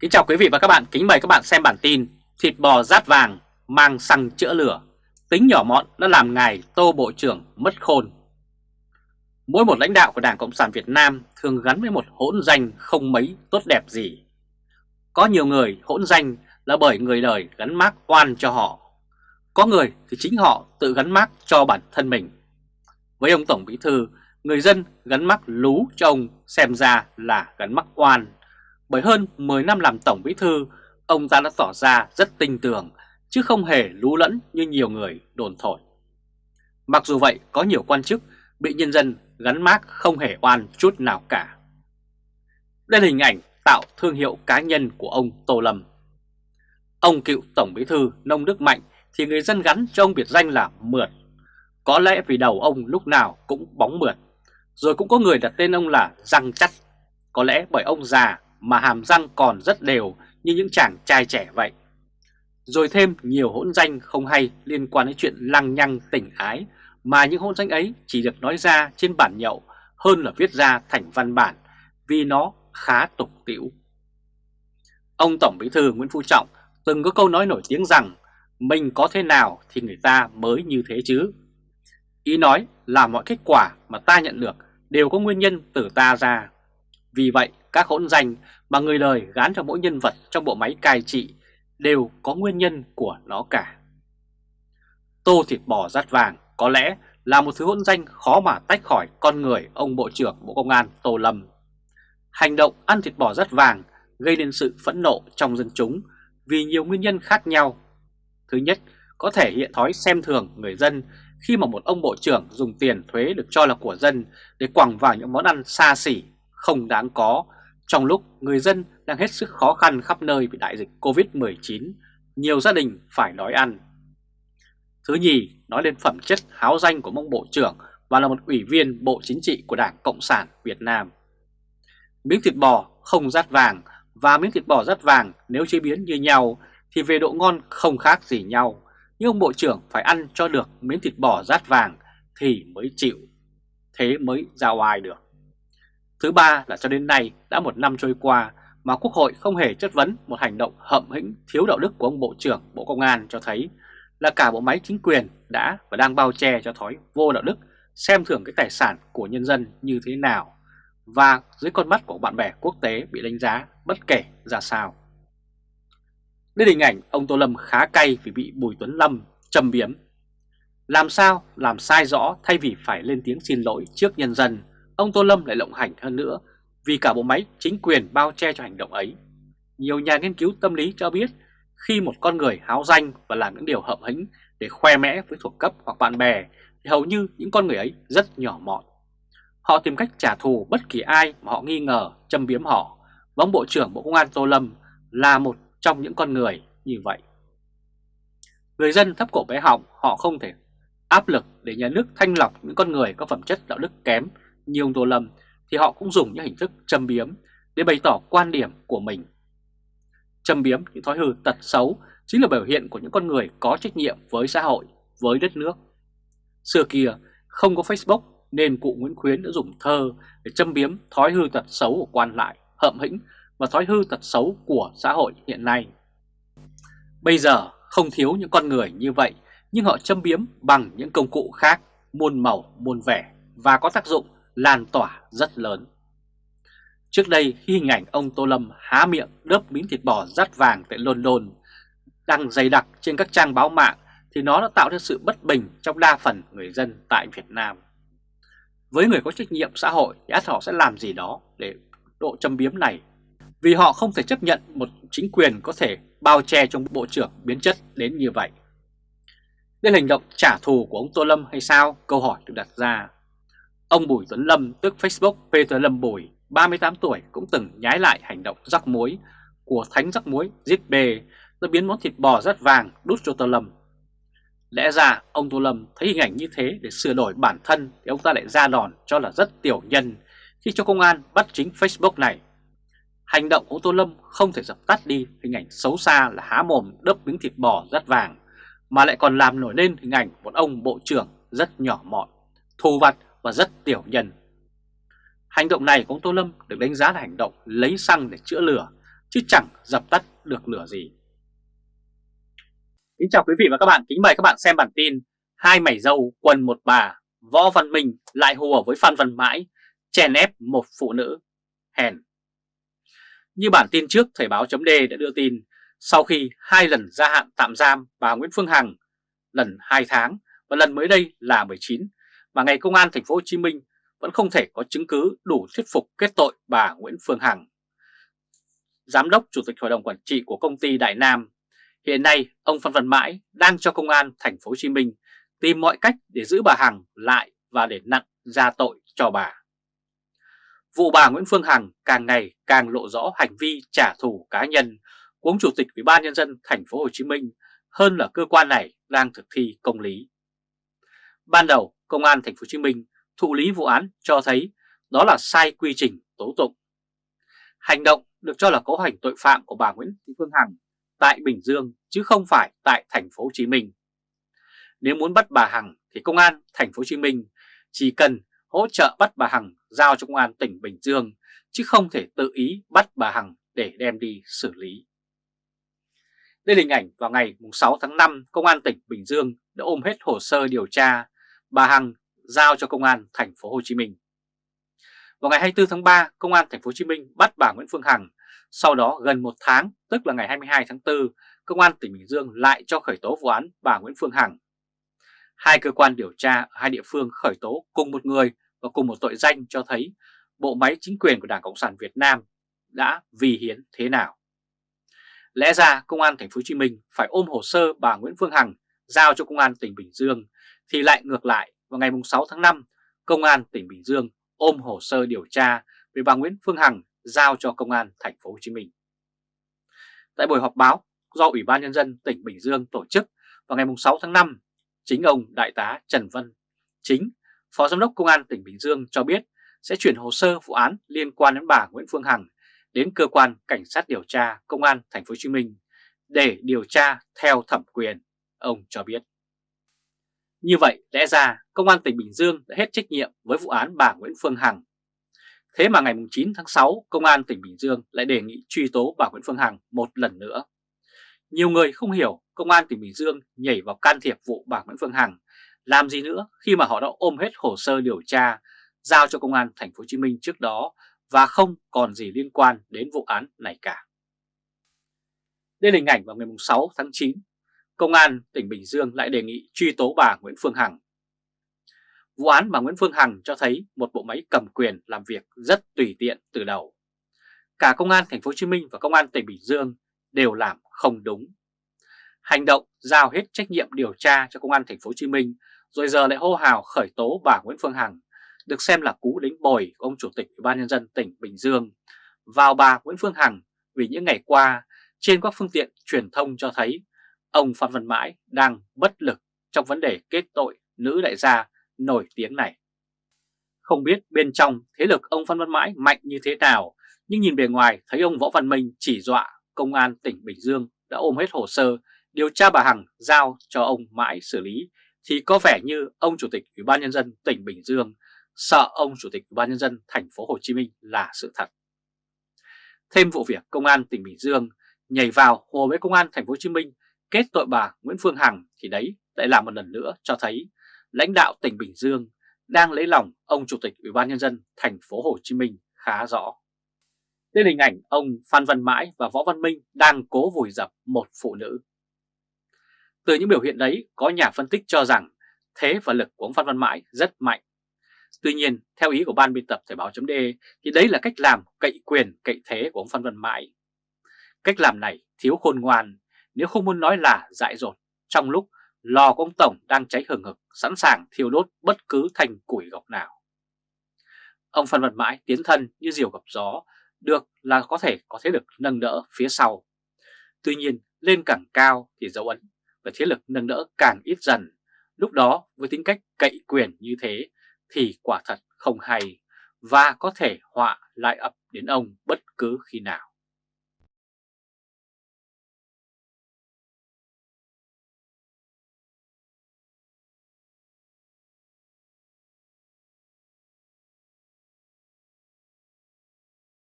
Kính chào quý vị và các bạn, kính mời các bạn xem bản tin Thịt bò rát vàng mang xăng chữa lửa. Tính nhỏ mọn đã làm ngài Tô Bộ trưởng mất khôn. Mỗi một lãnh đạo của Đảng Cộng sản Việt Nam thường gắn với một hỗn danh không mấy tốt đẹp gì. Có nhiều người hỗn danh là bởi người đời gắn mác oan cho họ. Có người thì chính họ tự gắn mác cho bản thân mình. Với ông Tổng Bí Thư, người dân gắn mác lú cho ông xem ra là gắn mác oan bởi hơn 10 năm làm Tổng Bí Thư, ông ta đã tỏ ra rất tinh tường, chứ không hề lú lẫn như nhiều người đồn thổi. Mặc dù vậy, có nhiều quan chức bị nhân dân gắn mác không hề oan chút nào cả. Đây là hình ảnh tạo thương hiệu cá nhân của ông Tô Lâm. Ông cựu Tổng Bí Thư Nông Đức Mạnh thì người dân gắn cho ông biệt danh là Mượt. Có lẽ vì đầu ông lúc nào cũng bóng mượt. Rồi cũng có người đặt tên ông là Răng Chắc. Có lẽ bởi ông già mà hàm răng còn rất đều như những chàng trai trẻ vậy. Rồi thêm nhiều hỗn danh không hay liên quan đến chuyện lăng nhăng tình ái, mà những hỗn danh ấy chỉ được nói ra trên bản nhậu hơn là viết ra thành văn bản, vì nó khá tục tĩu. Ông Tổng Bí thư Nguyễn Phú Trọng từng có câu nói nổi tiếng rằng, mình có thế nào thì người ta mới như thế chứ. Ý nói là mọi kết quả mà ta nhận được đều có nguyên nhân từ ta ra. Vì vậy, các hỗn danh mà người đời gán cho mỗi nhân vật trong bộ máy cai trị đều có nguyên nhân của nó cả. Tô thịt bò rát vàng có lẽ là một thứ hỗn danh khó mà tách khỏi con người ông Bộ trưởng Bộ Công an Tô Lâm. Hành động ăn thịt bò rát vàng gây nên sự phẫn nộ trong dân chúng vì nhiều nguyên nhân khác nhau. Thứ nhất, có thể hiện thói xem thường người dân khi mà một ông bộ trưởng dùng tiền thuế được cho là của dân để quẳng vào những món ăn xa xỉ, không đáng có trong lúc người dân đang hết sức khó khăn khắp nơi bị đại dịch Covid-19, nhiều gia đình phải đói ăn. Thứ nhì, nói lên phẩm chất háo danh của mông bộ trưởng và là một ủy viên Bộ Chính trị của Đảng Cộng sản Việt Nam. Miếng thịt bò không rát vàng và miếng thịt bò rát vàng nếu chế biến như nhau thì về độ ngon không khác gì nhau. Nhưng ông Bộ trưởng phải ăn cho được miếng thịt bò rát vàng thì mới chịu. Thế mới ra oai được. Thứ ba là cho đến nay đã một năm trôi qua mà Quốc hội không hề chất vấn một hành động hậm hĩnh thiếu đạo đức của ông Bộ trưởng, Bộ Công an cho thấy là cả bộ máy chính quyền đã và đang bao che cho thói vô đạo đức, xem thường cái tài sản của nhân dân như thế nào và dưới con mắt của bạn bè quốc tế bị đánh giá bất kể ra sao. Đây hình ảnh ông Tô Lâm khá cay vì bị Bùi Tuấn Lâm châm biếm. Làm sao, làm sai rõ thay vì phải lên tiếng xin lỗi trước nhân dân ông Tô Lâm lại lộng hành hơn nữa, vì cả bộ máy chính quyền bao che cho hành động ấy. Nhiều nhà nghiên cứu tâm lý cho biết, khi một con người háo danh và làm những điều hợp hĩnh để khoe mẽ với thuộc cấp hoặc bạn bè, thì hầu như những con người ấy rất nhỏ mọn. Họ tìm cách trả thù bất kỳ ai mà họ nghi ngờ, châm biếm họ và ông Bộ trưởng Bộ Công an Tô Lâm là một trong những con người như vậy. Người dân thấp cổ bé họng, họ không thể áp lực để nhà nước thanh lọc những con người có phẩm chất đạo đức kém như ông Tô Lâm thì họ cũng dùng những hình thức châm biếm để bày tỏ quan điểm của mình. Châm biếm những thói hư tật xấu chính là biểu hiện của những con người có trách nhiệm với xã hội, với đất nước. Xưa kia không có Facebook nên cụ Nguyễn Khuyến đã dùng thơ để châm biếm thói hư tật xấu của quan lại, hậm hĩnh và thói hư tật xấu của xã hội hiện nay. Bây giờ không thiếu những con người như vậy nhưng họ châm biếm bằng những công cụ khác muôn màu muôn vẻ và có tác dụng lan tỏa rất lớn. Trước đây, khi hình ảnh ông Tô Lâm há miệng đớp miếng thịt bò rát vàng tại London đăng dày đặc trên các trang báo mạng, thì nó đã tạo ra sự bất bình trong đa phần người dân tại Việt Nam. Với người có trách nhiệm xã hội thì họ sẽ làm gì đó để độ châm biếm này vì họ không thể chấp nhận một chính quyền có thể bao che trong bộ trưởng biến chất đến như vậy. Đây là hành động trả thù của ông Tô Lâm hay sao? Câu hỏi được đặt ra. Ông Bùi Tuấn Lâm tức Facebook Peter Lâm Bùi 38 tuổi cũng từng nhái lại hành động rắc muối của thánh rắc muối giết bề rồi biến món thịt bò rất vàng đút cho Tô Lâm. Lẽ ra ông Tô Lâm thấy hình ảnh như thế để sửa đổi bản thân thì ông ta lại ra đòn cho là rất tiểu nhân khi cho công an bắt chính Facebook này. Hành động của Tô Lâm không thể dập tắt đi hình ảnh xấu xa là há mồm đớp miếng thịt bò rất vàng mà lại còn làm nổi lên hình ảnh một ông bộ trưởng rất nhỏ mọn, thù vặt và rất tiểu nhân. Hành động này của ông Tô Lâm được đánh giá là hành động lấy xăng để chữa lửa chứ chẳng dập tắt được lửa gì. Kính chào quý vị và các bạn, kính mời các bạn xem bản tin Hai mảy dâu quần một bà, Võ Văn Minh lại hùa với Phan Văn Mãi, chèn ép một phụ nữ, hèn. Như bản tin trước, Thời báo chấm đã đưa tin, sau khi hai lần gia hạn tạm giam bà Nguyễn Phương Hằng, lần 2 tháng và lần mới đây là 19, mà ngày công an thành phố Hồ Chí Minh vẫn không thể có chứng cứ đủ thuyết phục kết tội bà Nguyễn Phương Hằng. Giám đốc Chủ tịch Hội đồng Quản trị của công ty Đại Nam, hiện nay ông Phan Văn Mãi đang cho công an thành phố Hồ Chí Minh tìm mọi cách để giữ bà Hằng lại và để nặng ra tội cho bà. Vụ bà Nguyễn Phương Hằng càng ngày càng lộ rõ hành vi trả thù cá nhân của ông Chủ tịch Ủy ban nhân dân thành phố Hồ Chí Minh hơn là cơ quan này đang thực thi công lý. Ban đầu, công an thành phố Hồ Chí Minh thụ lý vụ án cho thấy đó là sai quy trình tố tụng. Hành động được cho là cấu hành tội phạm của bà Nguyễn Thị Phương Hằng tại Bình Dương chứ không phải tại thành phố Hồ Chí Minh. Nếu muốn bắt bà Hằng thì công an thành phố Hồ Chí Minh chỉ cần hỗ trợ bắt bà Hằng giao cho công an tỉnh Bình Dương chứ không thể tự ý bắt bà Hằng để đem đi xử lý. Đây là hình ảnh vào ngày 6 tháng 5, Công an tỉnh Bình Dương đã ôm hết hồ sơ điều tra bà Hằng giao cho Công an thành phố Hồ Chí Minh. Vào ngày 24 tháng 3, Công an thành phố Hồ Chí Minh bắt bà Nguyễn Phương Hằng. Sau đó gần một tháng, tức là ngày 22 tháng 4, Công an tỉnh Bình Dương lại cho khởi tố vụ án bà Nguyễn Phương Hằng. Hai cơ quan điều tra ở hai địa phương khởi tố cùng một người và cùng một tội danh cho thấy bộ máy chính quyền của Đảng Cộng sản Việt Nam đã vì hiến thế nào. Lẽ ra Công an Thành phố Hồ Chí Minh phải ôm hồ sơ bà Nguyễn Phương Hằng giao cho Công an tỉnh Bình Dương thì lại ngược lại vào ngày 6 tháng 5, Công an tỉnh Bình Dương ôm hồ sơ điều tra về bà Nguyễn Phương Hằng giao cho Công an Thành phố Hồ Chí Minh. Tại buổi họp báo do Ủy ban Nhân dân tỉnh Bình Dương tổ chức vào ngày 6 tháng 5, chính ông Đại tá Trần Văn Chính, Phó Giám đốc Công an tỉnh Bình Dương cho biết sẽ chuyển hồ sơ vụ án liên quan đến bà Nguyễn Phương Hằng đến cơ quan cảnh sát điều tra công an thành phố Hồ Chí Minh để điều tra theo thẩm quyền, ông cho biết. Như vậy, lẽ ra công an tỉnh Bình Dương đã hết trách nhiệm với vụ án bà Nguyễn Phương Hằng. Thế mà ngày 9 tháng 6, công an tỉnh Bình Dương lại đề nghị truy tố bà Nguyễn Phương Hằng một lần nữa. Nhiều người không hiểu công an tỉnh Bình Dương nhảy vào can thiệp vụ bà Nguyễn Phương Hằng làm gì nữa khi mà họ đã ôm hết hồ sơ điều tra giao cho công an thành phố Hồ Chí Minh trước đó và không còn gì liên quan đến vụ án này cả. Đây là hình ảnh vào ngày 6 tháng 9, Công an tỉnh Bình Dương lại đề nghị truy tố bà Nguyễn Phương Hằng. Vụ án bà Nguyễn Phương Hằng cho thấy một bộ máy cầm quyền làm việc rất tùy tiện từ đầu. Cả Công an thành phố Hồ Chí Minh và Công an tỉnh Bình Dương đều làm không đúng. Hành động giao hết trách nhiệm điều tra cho Công an thành phố Hồ Chí Minh, rồi giờ lại hô hào khởi tố bà Nguyễn Phương Hằng, được xem là cú đánh bồi của ông Chủ tịch Ủy ban Nhân dân tỉnh Bình Dương, vào bà Nguyễn Phương Hằng vì những ngày qua trên các phương tiện truyền thông cho thấy ông Phan Văn Mãi đang bất lực trong vấn đề kết tội nữ đại gia nổi tiếng này. Không biết bên trong thế lực ông Phan Văn Mãi mạnh như thế nào, nhưng nhìn bề ngoài thấy ông Võ Văn Minh chỉ dọa công an tỉnh Bình Dương đã ôm hết hồ sơ điều tra bà Hằng giao cho ông Mãi xử lý thì có vẻ như ông Chủ tịch Ủy ban Nhân dân tỉnh Bình Dương sợ ông Chủ tịch Ủy ban Nhân dân thành phố Hồ Chí Minh là sự thật. Thêm vụ việc công an tỉnh Bình Dương nhảy vào hồ với công an thành phố Hồ Chí Minh kết tội bà Nguyễn Phương Hằng thì đấy lại là một lần nữa cho thấy lãnh đạo tỉnh Bình Dương đang lấy lòng ông Chủ tịch Ủy ban Nhân dân thành phố Hồ Chí Minh khá rõ. Đây là hình ảnh ông Phan Văn Mãi và Võ Văn Minh đang cố vùi dập một phụ nữ. Từ những biểu hiện đấy, có nhà phân tích cho rằng thế và lực của ông Phan Văn Mãi rất mạnh Tuy nhiên, theo ý của ban biên tập Thời Báo. De thì đấy là cách làm cậy quyền cậy thế của ông Phan Văn Mãi. Cách làm này thiếu khôn ngoan, nếu không muốn nói là dại dột, trong lúc lò của ông Tổng đang cháy hừng hực, sẵn sàng thiêu đốt bất cứ thành củi gọc nào. Ông Phan Văn Mãi tiến thân như diều gặp gió, được là có thể có thế lực nâng đỡ phía sau. Tuy nhiên, lên càng cao thì dấu ấn và thế lực nâng đỡ càng ít dần. Lúc đó với tính cách cậy quyền như thế thì quả thật không hay và có thể họa lại ập đến ông bất cứ khi nào.